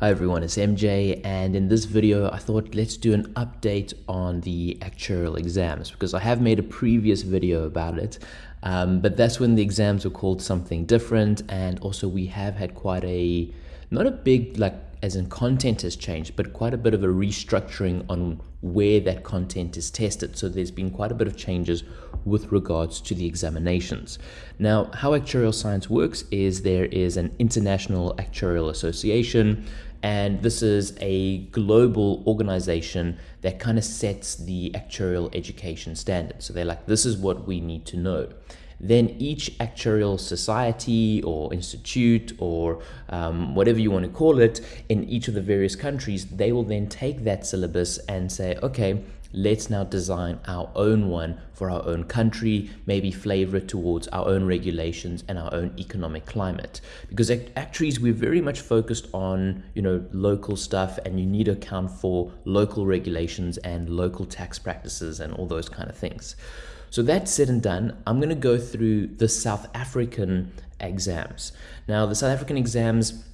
Hi everyone, it's MJ and in this video I thought let's do an update on the actuarial exams because I have made a previous video about it um, but that's when the exams were called something different and also we have had quite a not a big like as in content has changed, but quite a bit of a restructuring on where that content is tested. So there's been quite a bit of changes with regards to the examinations. Now, how actuarial science works is there is an international actuarial association, and this is a global organization that kind of sets the actuarial education standard. So they're like, this is what we need to know then each actuarial society or institute or um, whatever you want to call it in each of the various countries, they will then take that syllabus and say, okay, let's now design our own one for our own country, maybe flavor it towards our own regulations and our own economic climate. Because actuaries, we're very much focused on, you know, local stuff and you need to account for local regulations and local tax practices and all those kind of things. So that's said and done, I'm going to go through the South African exams. Now, the South African exams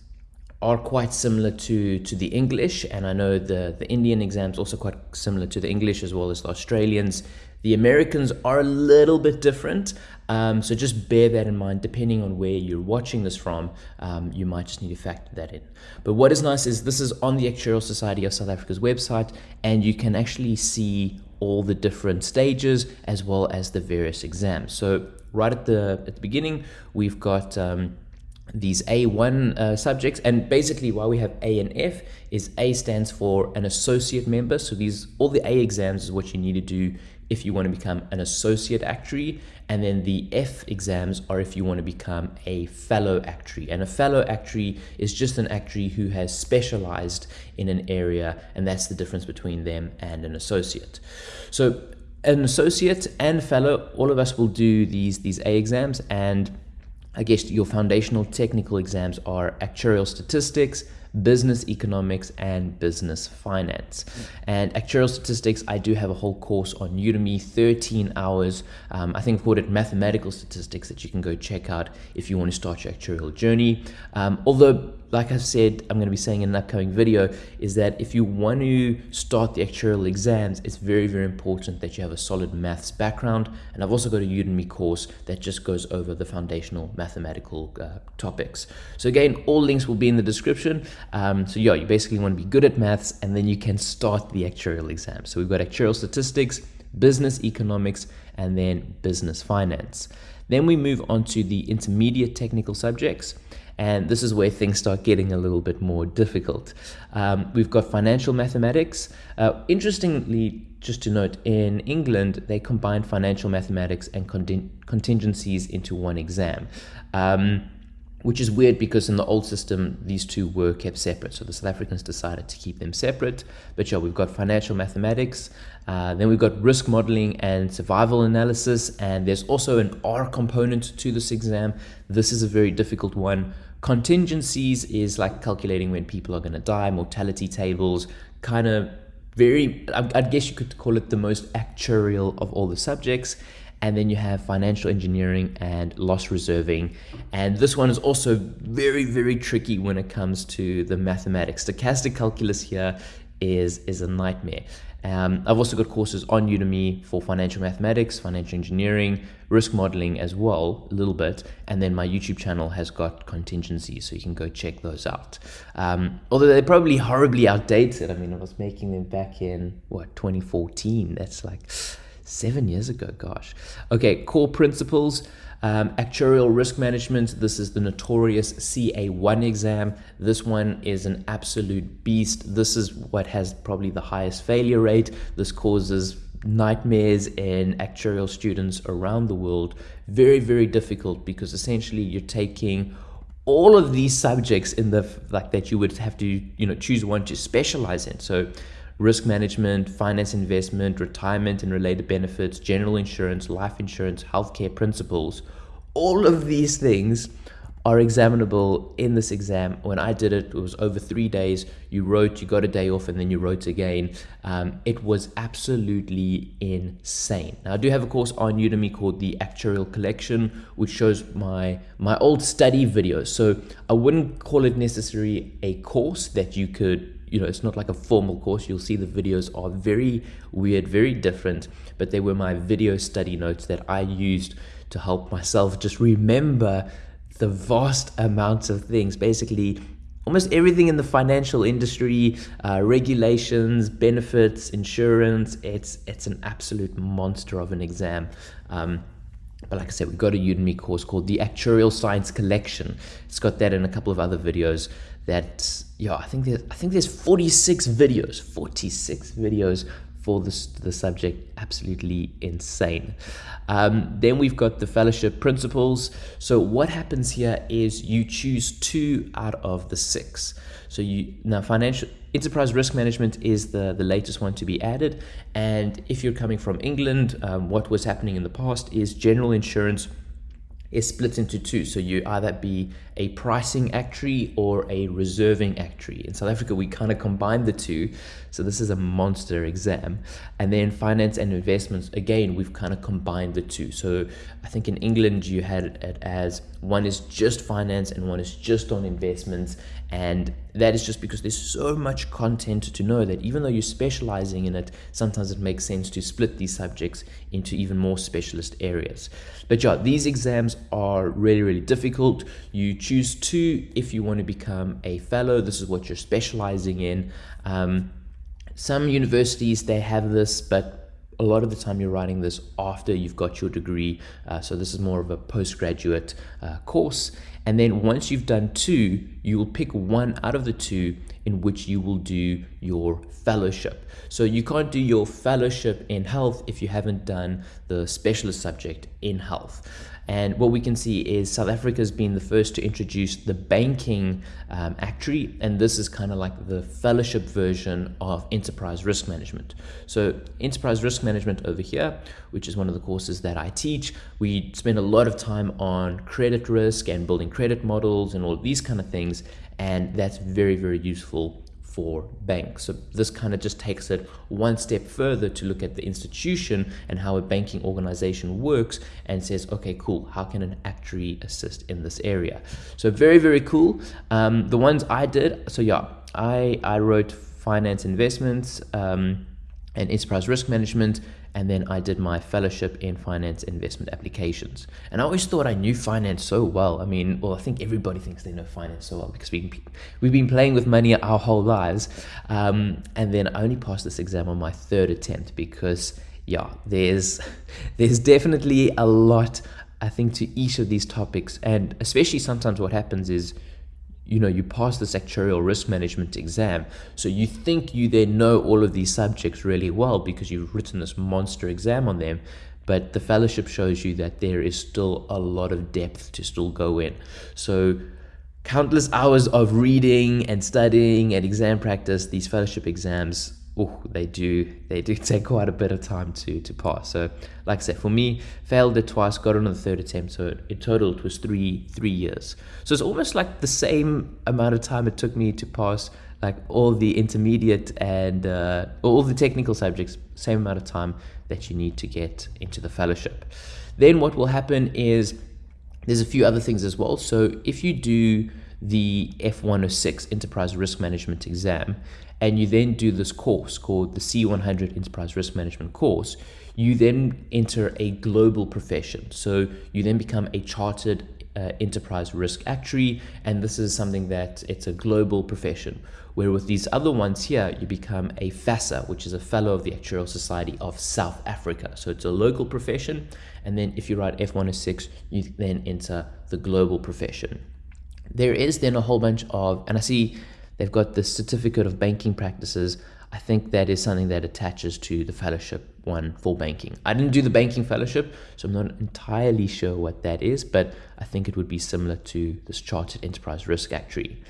are quite similar to to the English, and I know the the Indian exams also quite similar to the English as well as the Australians. The Americans are a little bit different, um, so just bear that in mind. Depending on where you're watching this from, um, you might just need to factor that in. But what is nice is this is on the Actuarial Society of South Africa's website, and you can actually see all the different stages as well as the various exams. So right at the at the beginning, we've got um, these A1 uh, subjects and basically why we have A and F is A stands for an associate member so these all the A exams is what you need to do if you want to become an associate actuary and then the F exams are if you want to become a fellow actuary. And a fellow actuary is just an actuary who has specialized in an area and that's the difference between them and an associate. So an associate and fellow all of us will do these these A exams and I guess your foundational technical exams are actuarial statistics, business economics and business finance. And actuarial statistics, I do have a whole course on Udemy, 13 hours. Um, I think called it mathematical statistics that you can go check out if you want to start your actuarial journey. Um, although like I've said, I'm going to be saying in an upcoming video, is that if you want to start the actuarial exams, it's very, very important that you have a solid maths background. And I've also got a Udemy course that just goes over the foundational mathematical uh, topics. So again, all links will be in the description. Um, so yeah, you basically want to be good at maths and then you can start the actuarial exam. So we've got actuarial statistics, business economics, and then business finance. Then we move on to the intermediate technical subjects. And this is where things start getting a little bit more difficult. Um, we've got financial mathematics. Uh, interestingly, just to note, in England, they combine financial mathematics and contingencies into one exam. Um, which is weird because in the old system, these two were kept separate. So the South Africans decided to keep them separate. But yeah, we've got financial mathematics, uh, then we've got risk modeling and survival analysis, and there's also an R component to this exam. This is a very difficult one. Contingencies is like calculating when people are going to die, mortality tables, kind of very, I guess you could call it the most actuarial of all the subjects. And then you have financial engineering and loss reserving. And this one is also very, very tricky when it comes to the mathematics. Stochastic calculus here is, is a nightmare. Um, I've also got courses on Udemy for financial mathematics, financial engineering, risk modeling as well, a little bit. And then my YouTube channel has got contingencies, so you can go check those out. Um, although they're probably horribly outdated. I mean, I was making them back in, what, 2014? That's like seven years ago, gosh. Okay, core principles. Um, actuarial risk management, this is the notorious CA1 exam. This one is an absolute beast. This is what has probably the highest failure rate. This causes nightmares in actuarial students around the world. Very, very difficult because essentially you're taking all of these subjects in the like that you would have to you know choose one to specialize in. So risk management, finance investment, retirement and related benefits, general insurance, life insurance, healthcare principles, all of these things are examinable in this exam. When I did it, it was over three days. You wrote, you got a day off, and then you wrote again. Um, it was absolutely insane. Now, I do have a course on Udemy called the Actuarial Collection, which shows my my old study videos. So I wouldn't call it necessarily a course that you could you know, it's not like a formal course. You'll see the videos are very weird, very different, but they were my video study notes that I used to help myself just remember the vast amounts of things. Basically, almost everything in the financial industry, uh, regulations, benefits, insurance. It's it's an absolute monster of an exam. Um, but like I said, we've got a Udemy course called the Actuarial Science Collection. It's got that and a couple of other videos that yeah, I think there's I think there's 46 videos, 46 videos for this, the subject absolutely insane. Um, then we've got the fellowship principles. So what happens here is you choose two out of the six. So you now financial enterprise risk management is the the latest one to be added. And if you're coming from England, um, what was happening in the past is general insurance is split into two. So you either be a pricing actuary or a reserving actuary. In South Africa, we kind of combine the two. So this is a monster exam. And then finance and investments, again, we've kind of combined the two. So I think in England, you had it as one is just finance and one is just on investments. And that is just because there's so much content to know that even though you're specializing in it, sometimes it makes sense to split these subjects into even more specialist areas. But yeah, these exams are really, really difficult. You choose two if you want to become a fellow. This is what you're specializing in. Um, some universities, they have this, but a lot of the time you're writing this after you've got your degree. Uh, so this is more of a postgraduate uh, course. And then once you've done two, you will pick one out of the two in which you will do your fellowship. So you can't do your fellowship in health if you haven't done the specialist subject in health. And what we can see is South Africa has been the first to introduce the banking um, actuary, and this is kind of like the fellowship version of enterprise risk management. So, enterprise risk management over here, which is one of the courses that I teach, we spend a lot of time on credit risk and building credit models and all of these kind of things, and that's very, very useful for banks. So this kind of just takes it one step further to look at the institution and how a banking organization works and says, okay, cool, how can an actuary assist in this area? So very, very cool. Um, the ones I did, so yeah, I, I wrote finance investments um, and enterprise risk management and then I did my fellowship in finance investment applications. And I always thought I knew finance so well. I mean, well, I think everybody thinks they know finance so well because we, we've been playing with money our whole lives. Um, and then I only passed this exam on my third attempt because, yeah, there's there's definitely a lot, I think, to each of these topics. And especially sometimes what happens is you know you pass the actuarial risk management exam. So you think you then know all of these subjects really well because you've written this monster exam on them but the fellowship shows you that there is still a lot of depth to still go in. So countless hours of reading and studying and exam practice these fellowship exams oh, they do they do take quite a bit of time to to pass. So, like I said, for me, failed it twice, got on the third attempt. So in total, it was three three years. So it's almost like the same amount of time it took me to pass like all the intermediate and uh, all the technical subjects. Same amount of time that you need to get into the fellowship. Then what will happen is there's a few other things as well. So if you do the F106 Enterprise Risk Management exam, and you then do this course called the C100 Enterprise Risk Management course, you then enter a global profession. So you then become a chartered uh, enterprise risk actuary, and this is something that it's a global profession. Where with these other ones here, you become a FASA, which is a fellow of the Actuarial Society of South Africa. So it's a local profession, and then if you write F106, you then enter the global profession. There is then a whole bunch of, and I see They've got the certificate of banking practices. I think that is something that attaches to the fellowship one for banking. I didn't do the banking fellowship, so I'm not entirely sure what that is, but I think it would be similar to this chartered enterprise risk actuary.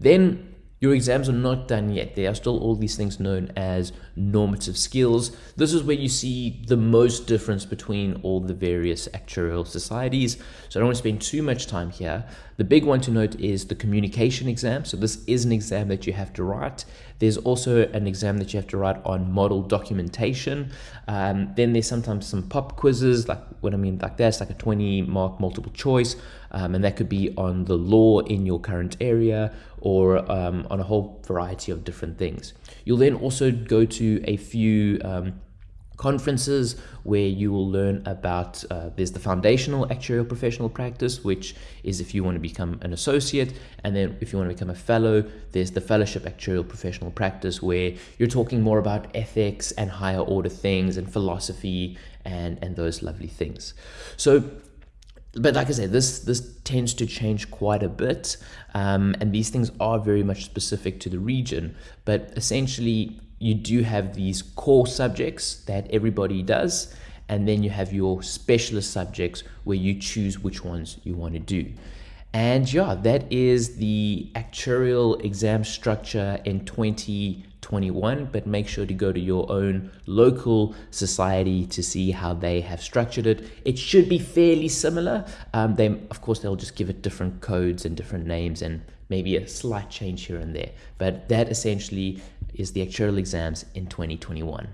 Then your exams are not done yet. There are still all these things known as normative skills. This is where you see the most difference between all the various actuarial societies. So I don't want to spend too much time here. The big one to note is the communication exam. So this is an exam that you have to write. There's also an exam that you have to write on model documentation. Um, then there's sometimes some pop quizzes, like what I mean, like that's like a 20 mark multiple choice. Um, and that could be on the law in your current area or um, on a whole variety of different things. You'll then also go to a few um, conferences where you will learn about uh, there's the foundational actuarial professional practice which is if you want to become an associate and then if you want to become a fellow there's the fellowship actuarial professional practice where you're talking more about ethics and higher order things and philosophy and and those lovely things so but like I said, this this tends to change quite a bit, um, and these things are very much specific to the region. But essentially, you do have these core subjects that everybody does, and then you have your specialist subjects where you choose which ones you want to do. And yeah, that is the actuarial exam structure in 20 21, but make sure to go to your own local society to see how they have structured it. It should be fairly similar. Um, they, of course, they'll just give it different codes and different names and maybe a slight change here and there. But that essentially is the actuarial exams in 2021.